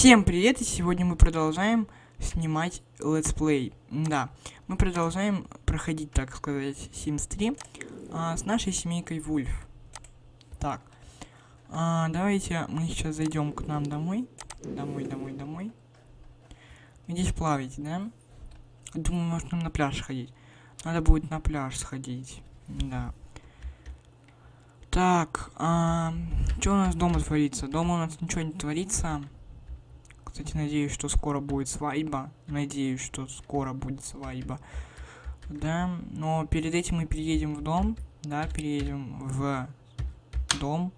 Всем привет, и сегодня мы продолжаем снимать летсплей. Да, мы продолжаем проходить, так сказать, Sims 3 а, с нашей семейкой Вульф. Так, а, давайте мы сейчас зайдем к нам домой. Домой, домой, домой. Здесь плаваете, да? Думаю, может нам на пляж ходить. Надо будет на пляж сходить. Да. Так, а, что у нас дома творится? Дома у нас ничего не творится. Кстати, надеюсь, что скоро будет свадьба. Надеюсь, что скоро будет свадьба. Да, но перед этим мы переедем в дом. Да, переедем в дом.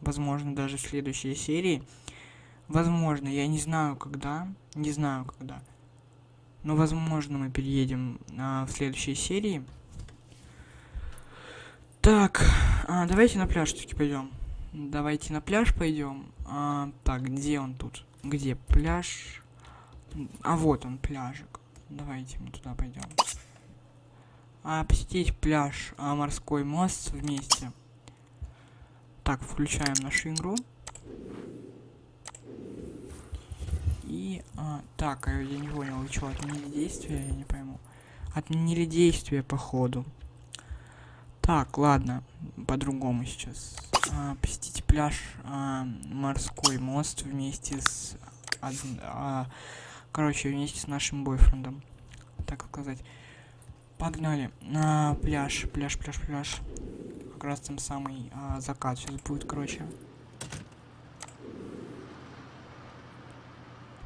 Возможно, даже в следующей серии. Возможно, я не знаю когда. Не знаю когда. Но возможно мы переедем а, в следующей серии. Так, а, давайте на пляж все-таки пойдем. Давайте на пляж пойдем. А, так, где он тут? Где пляж? А вот он, пляжик. Давайте мы туда пойдем. А, посетить пляж, а, морской мост вместе. Так, включаем нашу игру. И, а, так, а я не понял, что, отменили действия, я не пойму. Отменили действия, походу. Так, ладно, по-другому сейчас. А, посетить пляж, а, морской мост вместе с... А, короче, вместе с нашим бойфрендом. Так сказать. Погнали. На пляж, пляж, пляж, пляж. Как раз там самый а, закат сейчас будет, короче.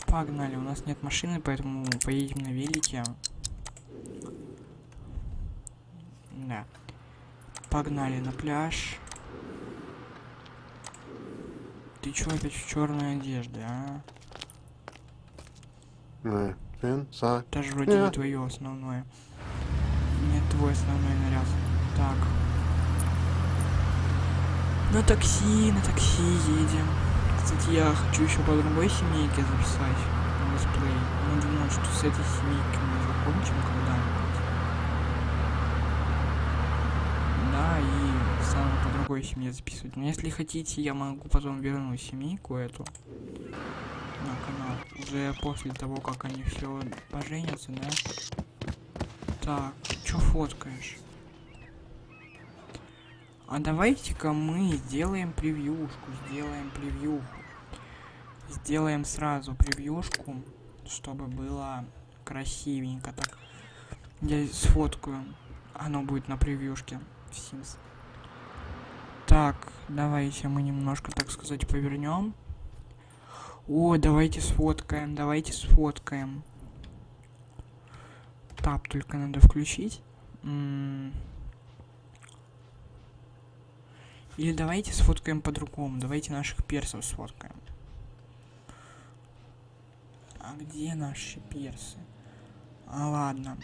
Погнали. У нас нет машины, поэтому поедем на велике. Да. Погнали на пляж. Ты чё опять в черной одежде, а? Даже вроде не твое основное. Не твой основной наряд. Так. На такси, на такси едем. Кстати, я хочу еще по другой семейке записать летсплей. Но думаю, что с этой семейкой мы закончим когда-нибудь. И сам по другой семье записывать. Но если хотите, я могу потом вернуть семейку эту на канал. Уже после того, как они все поженятся, да? Так, что фоткаешь? А давайте-ка мы сделаем превьюшку, сделаем превьюху. Сделаем сразу превьюшку, чтобы было красивенько так. Я сфоткаю. Оно будет на превьюшке. Sims. Так, давайте мы немножко, так сказать, повернем. О, давайте сфоткаем, давайте сфоткаем. Тап только надо включить. Или давайте сфоткаем по-другому. Давайте наших персов сфоткаем. А где наши персы? А ладно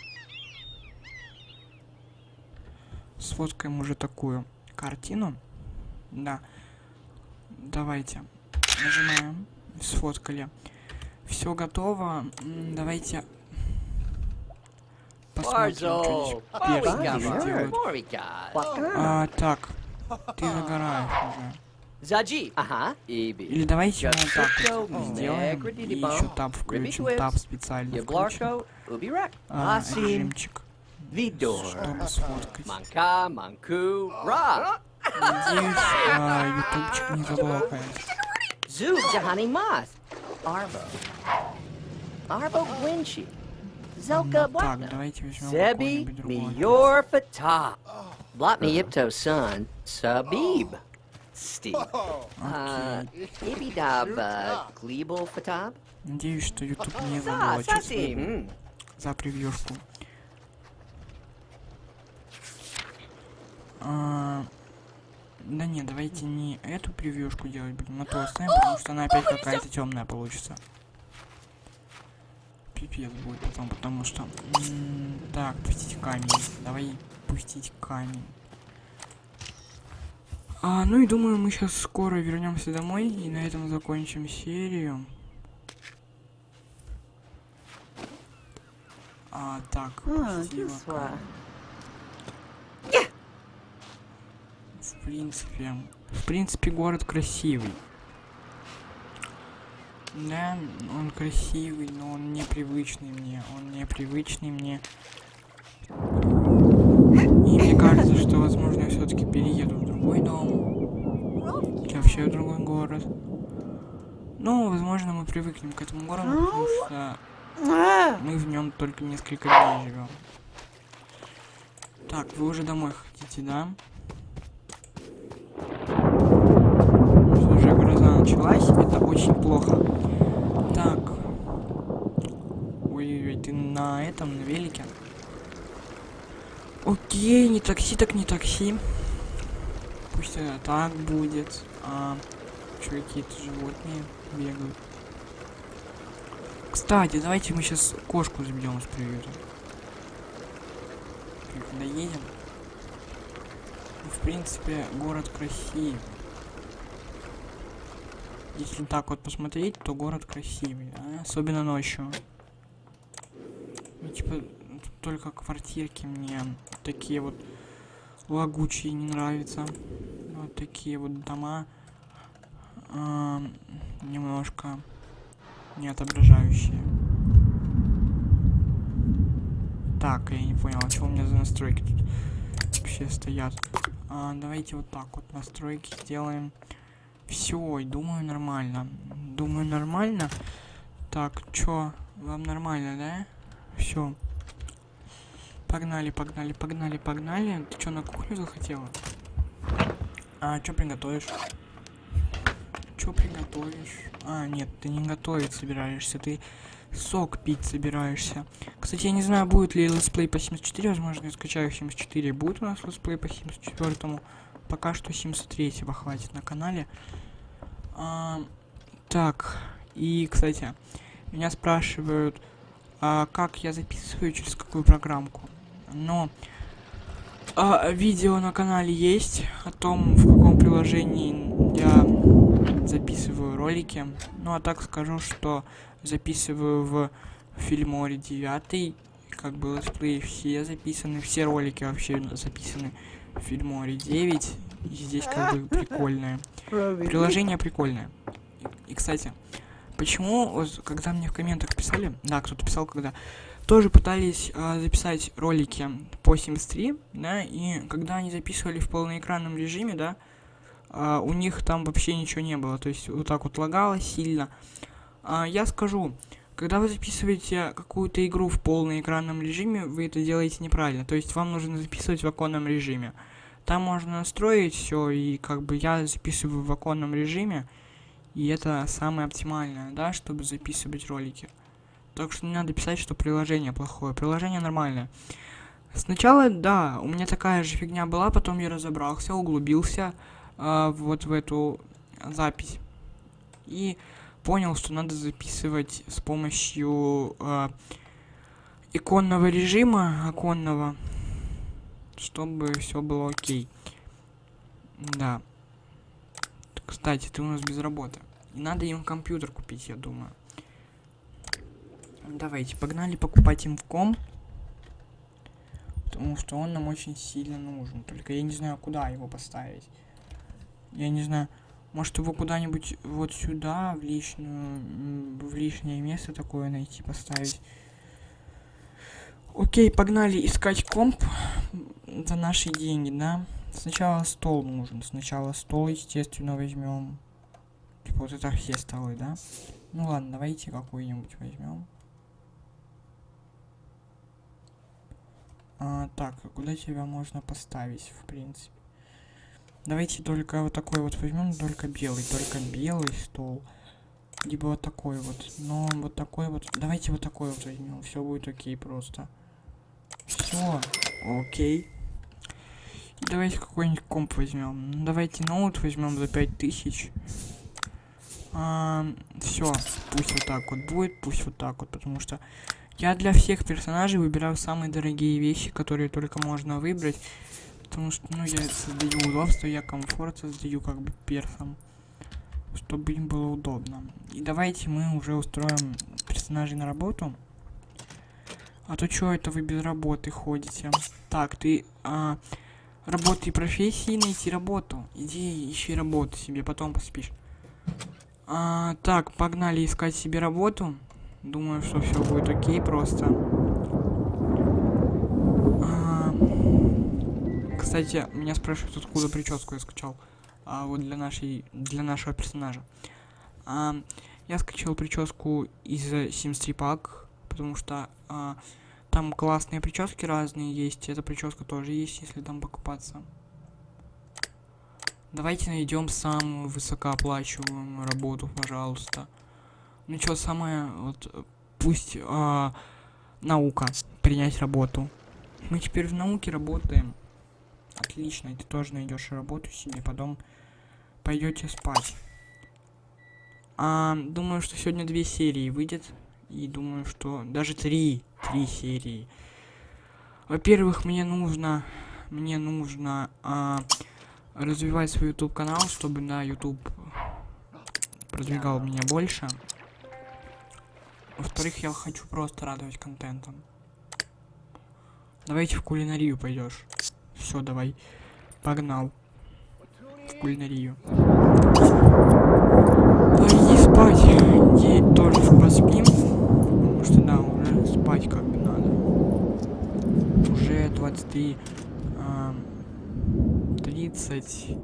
сфоткаем уже такую картину. Да. Давайте. Нажимаем. Сфоткали. Все готово. Давайте посмотрим, что А, так. Ты загораешь уже. Заджи. Ага. Или давайте мы вот так сделаем. И еще таб включим. Таб специально включим. А, режимчик. Vidor. Чтобы сфоткать. Манка, Манку, Ра. Надеюсь, а, ютубчик не заблокает. Зуб Джахани Мас. Арбо. Арбо Гвинчи. Зелка Так, давайте возьмем Sebi какой-нибудь другой. Miyor Fatah. Blotney Ipto's son, Sabib. Steve. Uh, Ibidab, uh, Glebal Fatab. Надеюсь, что YouTube не Sa, заблочит Sasi. mm. за превьюшку. А, да не, давайте не эту превьюшку делать будем, а то оставим, потому что она опять какая-то темная получится. Пипец будет потом, потому что... М так, пустить камень. Давай пустить камень. А, ну и думаю, мы сейчас скоро вернемся домой и на этом закончим серию. А, так, пустила камень. Принципе, в принципе, город красивый. Да, он красивый, но он непривычный мне. Он непривычный мне. И мне кажется, что, возможно, я все-таки перееду в другой дом. Или вообще в другой город. Ну, возможно, мы привыкнем к этому городу, потому что мы в нем только несколько дней живем. Так, вы уже домой хотите, да? Что уже началась, это очень плохо. Так. Ой-ой-ой, ты на этом, на велике? Окей, не такси, так не такси. Пусть это так будет. А, что какие-то животные бегают. Кстати, давайте мы сейчас кошку заберем с приюта. Когда едем. В принципе, город красивый. Если так вот посмотреть, то город красивый, да? особенно ночью. Ну, типа, только квартирки мне такие вот лагучие не нравятся. Вот такие вот дома э, немножко не отображающие. Так, я не понял, а что у меня за настройки тут вообще стоят? А, давайте вот так вот настройки сделаем. Все, думаю нормально. Думаю нормально. Так, чё, вам нормально, да? Все. Погнали, погнали, погнали, погнали. Ты что, на кухню захотела? А, что приготовишь? Что приготовишь? А, нет, ты не готовить собираешься, ты сок пить собираешься. Кстати, я не знаю, будет ли летсплей по 74, возможно, я скачаю 74. Будет у нас летсплей по 74, -му. Пока что 73 хватит на канале. А, так, и, кстати, меня спрашивают, а, как я записываю, через какую программку. Но а, видео на канале есть о том, в каком приложении я записываю ролики. Ну, а так скажу, что записываю в Filmora 9, как бы летсплей все записаны, все ролики вообще записаны Filmora 9. И здесь как бы прикольное. Приложение прикольное. И, кстати, почему, когда мне в комментах писали, да, кто-то писал, когда тоже пытались э, записать ролики по Sims 3, да, и когда они записывали в полноэкранном режиме, да, э, у них там вообще ничего не было, то есть вот так вот лагало сильно. А, я скажу, когда вы записываете какую-то игру в полноэкранном режиме, вы это делаете неправильно, то есть вам нужно записывать в оконном режиме. Там можно настроить все, и как бы я записываю в оконном режиме, и это самое оптимальное, да, чтобы записывать ролики. Так что не надо писать, что приложение плохое. Приложение нормальное. Сначала, да, у меня такая же фигня была, потом я разобрался, углубился э, вот в эту запись. И понял, что надо записывать с помощью э, иконного режима, оконного, чтобы все было окей. Да. Кстати, ты у нас без работы. И надо им компьютер купить, я думаю. Давайте, погнали покупать им в ком. Потому что он нам очень сильно нужен. Только я не знаю, куда его поставить. Я не знаю. Может его куда-нибудь вот сюда, в личную, в лишнее место такое найти, поставить. Окей, погнали искать комп за наши деньги, да? Сначала стол нужен. Сначала стол, естественно, возьмем. Типа вот это все столы, да? Ну ладно, давайте какой-нибудь возьмем. А, так, куда тебя можно поставить, в принципе? Давайте только вот такой вот возьмем, только белый, только белый стол. Либо вот такой вот. Но вот такой вот. Давайте вот такой вот возьмем. Все будет окей просто. Все. Окей. Давайте какой-нибудь комп возьмем. Давайте ноут возьмем за 5000. А, все. Пусть вот так вот будет, пусть вот так вот, потому что я для всех персонажей выбираю самые дорогие вещи, которые только можно выбрать. Потому что, ну, я создаю удобство, я комфорт создаю как бы персом. Чтобы им было удобно. И давайте мы уже устроим персонажей на работу. А то что это вы без работы ходите? Так, ты... А, работы и профессии, найти работу. Иди ищи работу себе, потом поспишь. А, так, погнали искать себе работу. Думаю, что все будет окей просто. А, кстати, меня спрашивают, откуда прическу я скачал. А вот для нашей, для нашего персонажа. А, я скачал прическу из Sims 3 Pack, потому что а, там классные прически разные есть. Эта прическа тоже есть, если там покупаться. Давайте найдем самую высокооплачиваемую работу, пожалуйста. Ну что, самое, вот, пусть а, наука, принять работу. Мы теперь в науке работаем. Отлично, ты тоже найдешь работу себе, потом пойдете спать. А, думаю, что сегодня две серии выйдет. И думаю, что даже три, три серии. Во-первых, мне нужно, мне нужно а, развивать свой YouTube канал, чтобы на YouTube продвигал меня больше. Во-вторых, я хочу просто радовать контентом. Давайте в кулинарию пойдешь. Все, давай. Погнал. В кулинарию. Да иди спать. Иди тоже поспим. Потому что да, уже спать как бы надо. Уже 23 ам, 30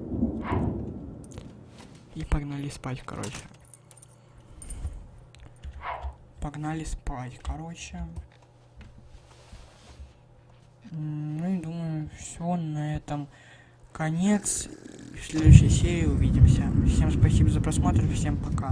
и погнали спать, короче. Погнали спать, короче. Ну и думаю, все на этом конец. В следующей серии увидимся. Всем спасибо за просмотр, всем пока.